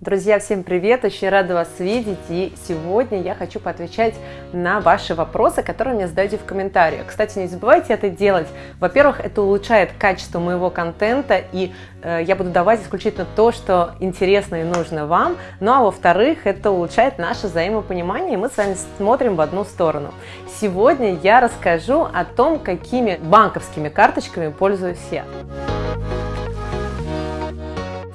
Друзья, всем привет! Очень рада вас видеть. И сегодня я хочу поотвечать на ваши вопросы, которые мне задаете в комментариях. Кстати, не забывайте это делать. Во-первых, это улучшает качество моего контента, и э, я буду давать исключительно то, что интересно и нужно вам. Ну а во-вторых, это улучшает наше взаимопонимание, и мы с вами смотрим в одну сторону. Сегодня я расскажу о том, какими банковскими карточками пользуюсь я.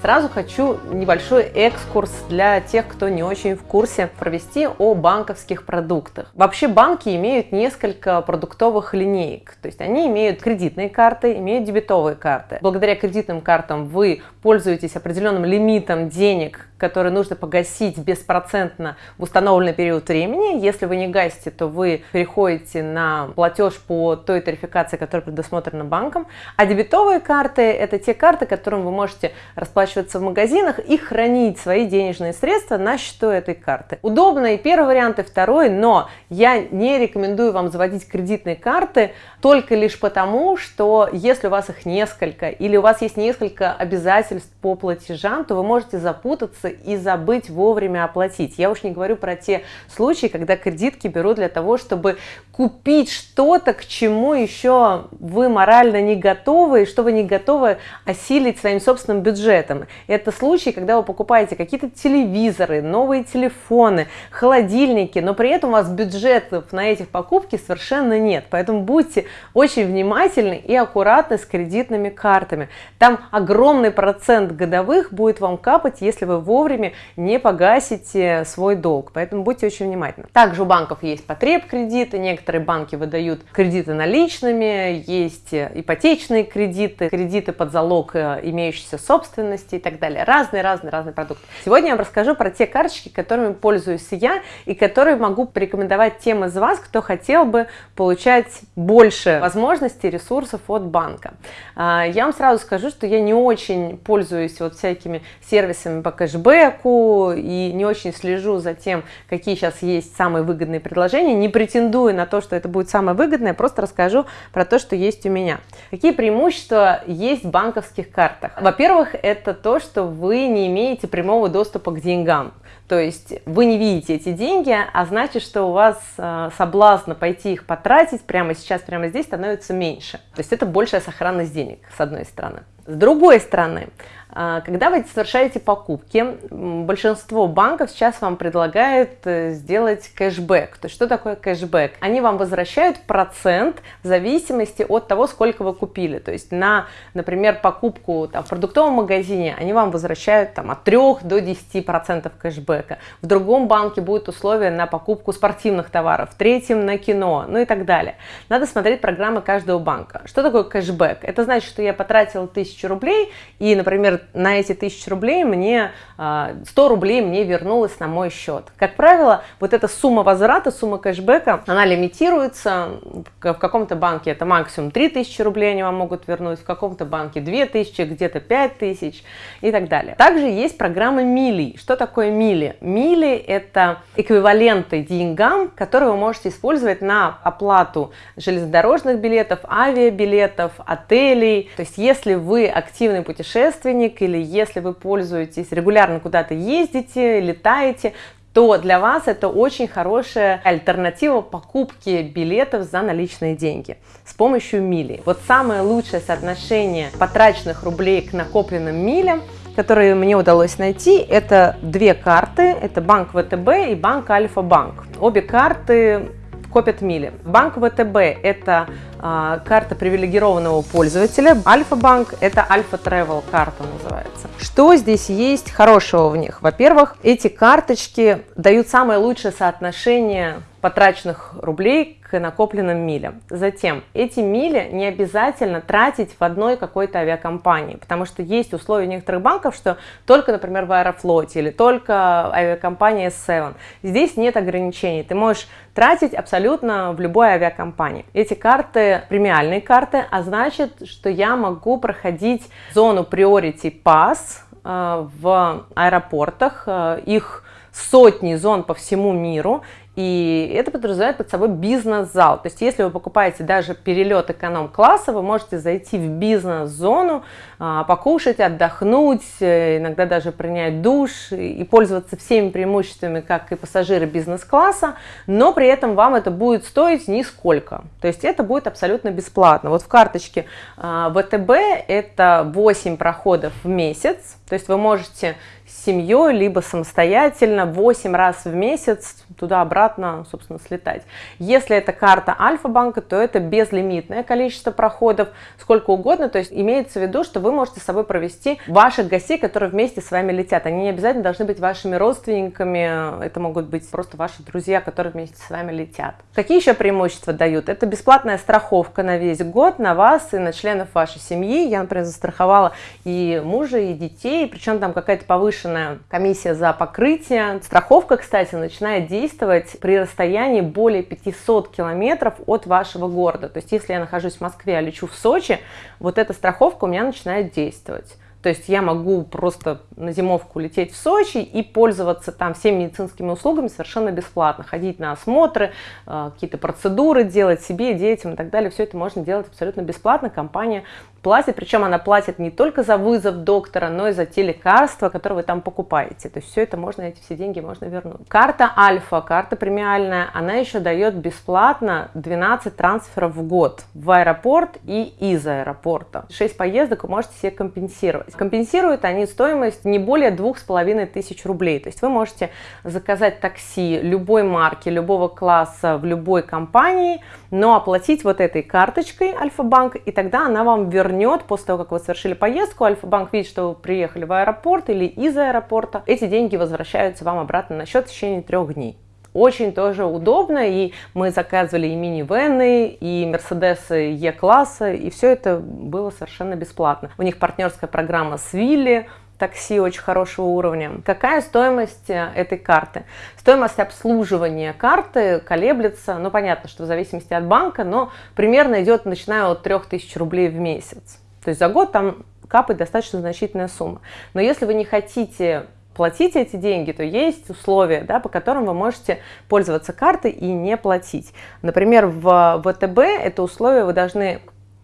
Сразу хочу небольшой экскурс для тех, кто не очень в курсе, провести о банковских продуктах. Вообще банки имеют несколько продуктовых линеек, то есть они имеют кредитные карты, имеют дебетовые карты. Благодаря кредитным картам вы пользуетесь определенным лимитом денег, который нужно погасить беспроцентно в установленный период времени. Если вы не гасите, то вы переходите на платеж по той тарификации, которая предусмотрена банком. А дебетовые карты – это те карты, которым вы можете расплачиваться в магазинах и хранить свои денежные средства на счету этой карты. Удобно и первый вариант, и второй, но я не рекомендую вам заводить кредитные карты только лишь потому, что если у вас их несколько или у вас есть несколько обязательств по платежам, то вы можете запутаться и забыть вовремя оплатить. Я уж не говорю про те случаи, когда кредитки берут для того, чтобы купить что-то, к чему еще вы морально не готовы, и что вы не готовы осилить своим собственным бюджетом. Это случаи, когда вы покупаете какие-то телевизоры, новые телефоны, холодильники, но при этом у вас бюджетов на этих покупки совершенно нет. Поэтому будьте очень внимательны и аккуратны с кредитными картами. Там огромный процент годовых будет вам капать, если вы вовремя не погасите свой долг. Поэтому будьте очень внимательны. Также у банков есть потреб кредиты, некоторые банки выдают кредиты наличными, есть ипотечные кредиты, кредиты под залог э, имеющейся собственности и так далее. Разные-разные-разные продукты. Сегодня я вам расскажу про те карточки, которыми пользуюсь я и которые могу порекомендовать тем из вас, кто хотел бы получать больше возможностей, ресурсов от банка. А, я вам сразу скажу, что я не очень пользуюсь вот всякими сервисами по кэшбэку и не очень слежу за тем, какие сейчас есть самые выгодные предложения, не претендую на то, что это будет самое выгодное, просто расскажу про то, что есть у меня. Какие преимущества есть в банковских картах? Во-первых, это то, что вы не имеете прямого доступа к деньгам. То есть вы не видите эти деньги, а значит, что у вас э, соблазн пойти их потратить прямо сейчас, прямо здесь становится меньше. То есть это большая сохранность денег, с одной стороны. С другой стороны, когда вы совершаете покупки, большинство банков сейчас вам предлагает э, сделать кэшбэк. То есть что такое кэшбэк? Они вам возвращают процент в зависимости от того, сколько вы купили. То есть на, например, покупку там, в продуктовом магазине они вам возвращают там, от 3 до 10% кэшбэка. В другом банке будет условие на покупку спортивных товаров, в третьем на кино, ну и так далее. Надо смотреть программы каждого банка. Что такое кэшбэк? Это значит, что я потратил 1000 рублей и, например, на эти тысячи рублей мне 100 а, рублей мне вернулось на мой счет. Как правило, вот эта сумма возврата, сумма кэшбэка, она лимитируется. В каком-то банке это максимум 3000 рублей они вам могут вернуть, в каком-то банке 2000, где-то 5000 и так далее. Также есть программа Мили. Что такое Мили? Мили это эквиваленты деньгам, которые вы можете использовать на оплату железнодорожных билетов, авиабилетов, отелей. То есть если вы активный путешественник или если вы пользуетесь регулярно куда-то ездите, летаете, то для вас это очень хорошая альтернатива покупки билетов за наличные деньги с помощью мили. Вот самое лучшее соотношение потраченных рублей к накопленным милям которые мне удалось найти, это две карты, это банк ВТБ и банк Альфа-банк. Обе карты копят мили. Банк ВТБ – это а, карта привилегированного пользователя. Альфа-банк – это Альфа-тревел карта называется. Что здесь есть хорошего в них? Во-первых, эти карточки дают самое лучшее соотношение потраченных рублей к накопленным милям. Затем, эти мили не обязательно тратить в одной какой-то авиакомпании, потому что есть условия некоторых банков, что только, например, в Аэрофлоте или только авиакомпания S7. Здесь нет ограничений, ты можешь тратить абсолютно в любой авиакомпании. Эти карты премиальные карты, а значит, что я могу проходить зону Priority Pass э, в аэропортах, э, их сотни зон по всему миру, И это подразумевает под собой бизнес-зал. То есть если вы покупаете даже перелет эконом-класса, вы можете зайти в бизнес-зону, а, покушать, отдохнуть, э, иногда даже принять душ и пользоваться всеми преимуществами, как и пассажиры бизнес-класса, но при этом вам это будет стоить нисколько. То есть это будет абсолютно бесплатно. Вот в карточке а, ВТБ это 8 проходов в месяц, то есть вы можете с семьей, либо самостоятельно 8 раз в месяц туда-обратно, собственно, слетать. Если это карта Альфа-банка, то это безлимитное количество проходов, сколько угодно. То есть имеется в виду, что вы можете с собой провести ваших гостей, которые вместе с вами летят. Они не обязательно должны быть вашими родственниками, это могут быть просто ваши друзья, которые вместе с вами летят. Какие еще преимущества дают? Это бесплатная страховка на весь год, на вас и на членов вашей семьи. Я, например, застраховала и мужа, и детей, причем там какая-то повышенная комиссия за покрытие. Страховка, кстати, начинает действовать при расстоянии более 500 километров от вашего города. То есть, если я нахожусь в Москве, а лечу в Сочи, вот эта страховка у меня начинает действовать. То есть я могу просто на зимовку лететь в Сочи и пользоваться там всеми медицинскими услугами совершенно бесплатно. Ходить на осмотры, э, какие-то процедуры делать себе, детям и так далее. Все это можно делать абсолютно бесплатно. Компания платит, причем она платит не только за вызов доктора, но и за те лекарства, которые вы там покупаете. То есть все это можно, эти все деньги можно вернуть. Карта Альфа, карта премиальная, она еще дает бесплатно 12 трансферов в год в аэропорт и из аэропорта. 6 поездок вы можете себе компенсировать. Компенсируют они стоимость не более двух с половиной тысяч рублей. То есть вы можете заказать такси любой марки, любого класса в любой компании, но оплатить вот этой карточкой Альфа-банк, и тогда она вам вернет, после того, как вы совершили поездку, Альфа-банк видит, что вы приехали в аэропорт или из аэропорта, эти деньги возвращаются вам обратно на счет в течение трех дней. Очень тоже удобно, и мы заказывали и мини-вены, и Мерседесы Е-класса, и все это было совершенно бесплатно. У них партнерская программа с Вилли, такси очень хорошего уровня. Какая стоимость э, этой карты? Стоимость обслуживания карты колеблется, ну понятно, что в зависимости от банка, но примерно идет, начиная от 3000 рублей в месяц. То есть за год там капает достаточно значительная сумма. Но если вы не хотите платить эти деньги, то есть условия, да, по которым вы можете пользоваться картой и не платить. Например, в ВТБ это условие вы должны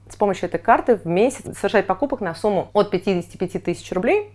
с помощью этой карты в месяц совершать покупок на сумму от 55 тысяч рублей.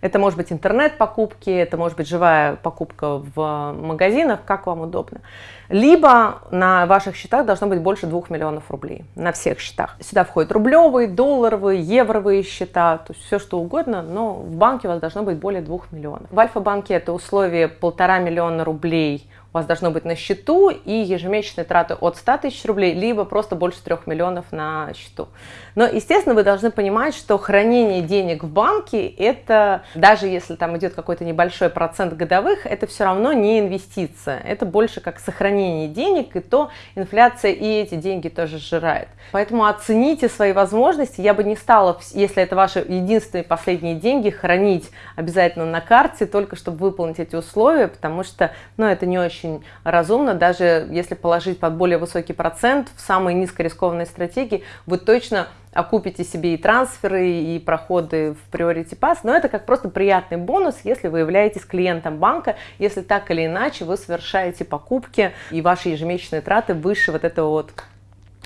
Это может быть интернет-покупки, это может быть живая покупка в магазинах, как вам удобно. Либо на ваших счетах должно быть больше 2 миллионов рублей, на всех счетах. Сюда входят рублевые, долларовые, евровые счета, то есть все что угодно, но в банке у вас должно быть более 2 миллионов. В Альфа-банке это условие полтора миллиона рублей у вас должно быть на счету и ежемесячные траты от 100 тысяч рублей, либо просто больше 3 миллионов на счету. Но, естественно, вы должны понимать, что хранение денег в банке, это даже если там идет какой-то небольшой процент годовых, это все равно не инвестиция. Это больше как сохранение денег, и то инфляция и эти деньги тоже сжирает. Поэтому оцените свои возможности. Я бы не стала, если это ваши единственные последние деньги, хранить обязательно на карте, только чтобы выполнить эти условия, потому что ну, это не очень разумно, даже если положить под более высокий процент в самые низкорискованные стратегии, вы точно окупите себе и трансферы, и проходы в Priority Pass, но это как просто приятный бонус, если вы являетесь клиентом банка, если так или иначе вы совершаете покупки и ваши ежемесячные траты выше вот этого вот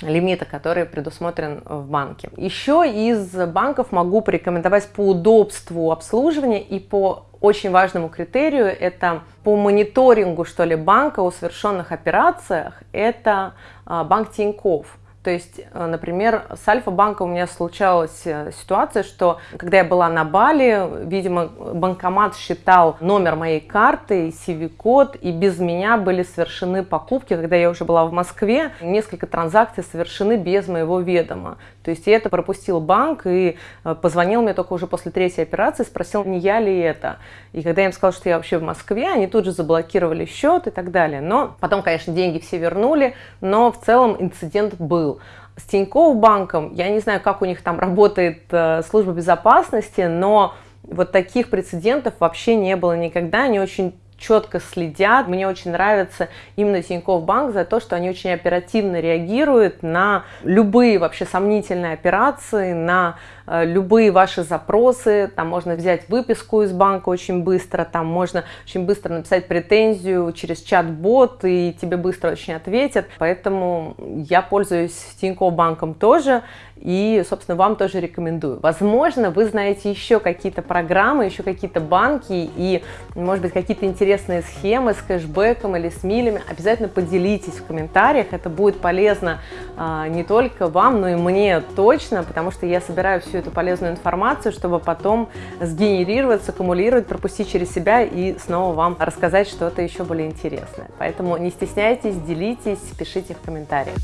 лимита, который предусмотрен в банке. Еще из банков могу порекомендовать по удобству обслуживания и по очень важному критерию, это по мониторингу, что ли, банка о совершенных операциях, это а, банк Тинькофф. То есть, э, например, с Альфа-банком у меня случалась э, ситуация, что когда я была на Бали, видимо, банкомат считал номер моей карты, CV-код, и без меня были совершены покупки, когда я уже была в Москве, несколько транзакций совершены без моего ведома. То есть я это пропустил банк и э, позвонил мне только уже после третьей операции, спросил, не я ли это. И когда я им сказала, что я вообще в Москве, они тут же заблокировали счет и так далее. Но потом, конечно, деньги все вернули, но в целом инцидент был. С Тинькофф банком, я не знаю, как у них там работает э, служба безопасности, но вот таких прецедентов вообще не было никогда. Они очень четко следят. Мне очень нравится именно Тинькофф Банк за то, что они очень оперативно реагируют на любые вообще сомнительные операции, на э, любые ваши запросы. Там можно взять выписку из банка очень быстро, там можно очень быстро написать претензию через чат-бот, и тебе быстро очень ответят. Поэтому я пользуюсь Тинькофф банком тоже, и, собственно, вам тоже рекомендую. Возможно, вы знаете еще какие-то программы, еще какие-то банки и, может быть, какие-то интересные схемы с кэшбэком или с милями. Обязательно поделитесь в комментариях, это будет полезно а, не только вам, но и мне точно, потому что я собираю всю эту полезную информацию, чтобы потом сгенерировать, саккумулировать, пропустить через себя и снова вам рассказать что-то еще более интересное. Поэтому не стесняйтесь, делитесь, пишите в комментариях.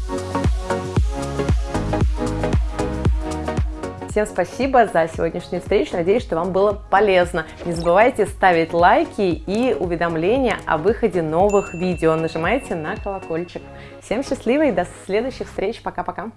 Всем спасибо за сегодняшнюю встречу. Надеюсь, что вам было полезно. Не забывайте ставить лайки и уведомления о выходе новых видео. Нажимайте на колокольчик. Всем счастливо и до следующих встреч. Пока-пока.